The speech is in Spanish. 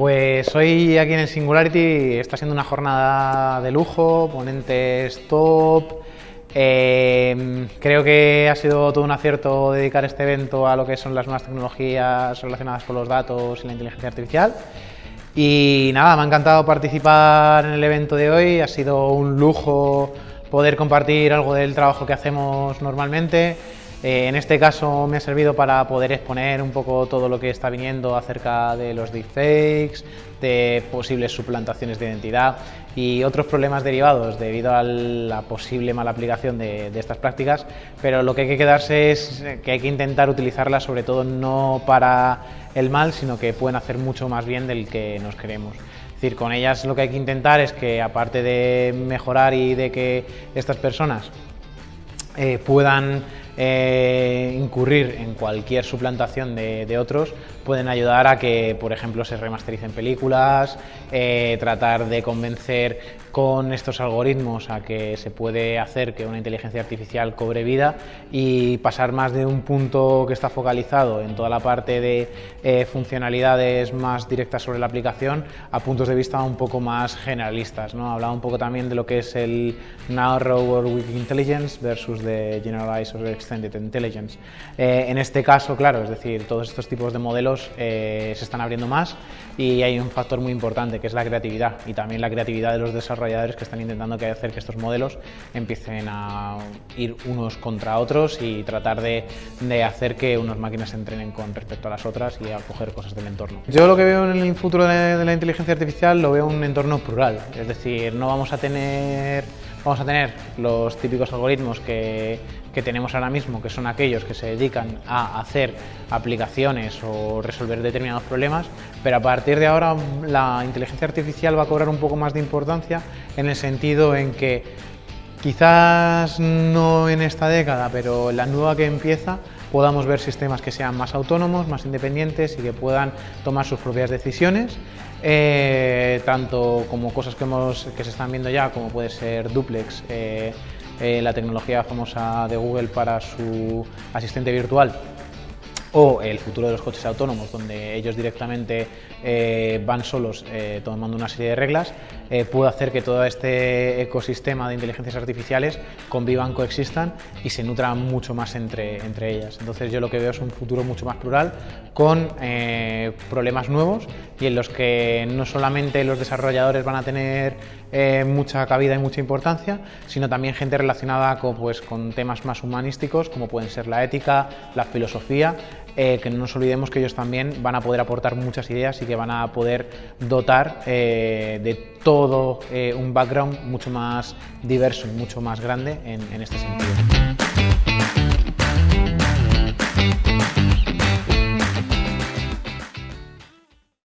Pues hoy aquí en el Singularity está siendo una jornada de lujo, ponentes top. Eh, creo que ha sido todo un acierto dedicar este evento a lo que son las nuevas tecnologías relacionadas con los datos y la inteligencia artificial. Y nada, me ha encantado participar en el evento de hoy, ha sido un lujo poder compartir algo del trabajo que hacemos normalmente. Eh, en este caso me ha servido para poder exponer un poco todo lo que está viniendo acerca de los deepfakes, de posibles suplantaciones de identidad y otros problemas derivados debido a la posible mala aplicación de, estas prácticas, pero lo que hay que quedarse es que hay que intentar utilizarlas sobre todo no para el mal, sino que pueden hacer mucho más bien del que nos queremos. Es decir, con ellas lo que hay que intentar es que aparte de mejorar y de que estas personas eh, puedan eh, incurrir en cualquier suplantación de, otros, pueden ayudar a que, por ejemplo, se remastericen películas, eh, tratar de convencer con estos algoritmos a que se puede hacer que una inteligencia artificial cobre vida y pasar más de un punto que está focalizado en toda la parte de eh, funcionalidades más directas sobre la aplicación a puntos de vista un poco más generalistas. ¿no? Hablaba un poco también de lo que es el Narrow or Weak Intelligence versus de Generalized Extended Intelligence. Eh, en este caso, claro, es decir, todos estos tipos de modelos eh, se están abriendo más y hay un factor muy importante que es la creatividad y también la creatividad de los desarrolladores que están intentando hacer que estos modelos empiecen a ir unos contra otros y tratar de, hacer que unas máquinas se entrenen con respecto a las otras y a coger cosas del entorno. Yo lo que veo en el futuro de la inteligencia artificial lo veo un entorno plural, es decir, no vamos a tener vamos a tener los típicos algoritmos que, tenemos ahora mismo, que son aquellos que se dedican a hacer aplicaciones o resolver determinados problemas, pero a partir de ahora la inteligencia artificial va a cobrar un poco más de importancia en el sentido en que quizás no en esta década, pero la nueva que empieza, podamos ver sistemas que sean más autónomos, más independientes y que puedan tomar sus propias decisiones, eh, tanto como cosas que, que se están viendo ya, como puede ser Duplex, eh, eh, la tecnología famosa de Google para su asistente virtual, o el futuro de los coches autónomos, donde ellos directamente eh, van solos eh, tomando una serie de reglas, puede hacer que todo este ecosistema de inteligencias artificiales convivan, coexistan y se nutran mucho más entre, entre ellas. Entonces yo lo que veo es un futuro mucho más plural, con problemas nuevos y en los que no solamente los desarrolladores van a tener mucha cabida y mucha importancia, sino también gente relacionada con, pues, con temas más humanísticos, como pueden ser la ética, la filosofía eh, que no nos olvidemos que ellos también van a poder aportar muchas ideas y que van a poder dotar eh, de todo eh, un background mucho más diverso y mucho más grande en, en este sentido.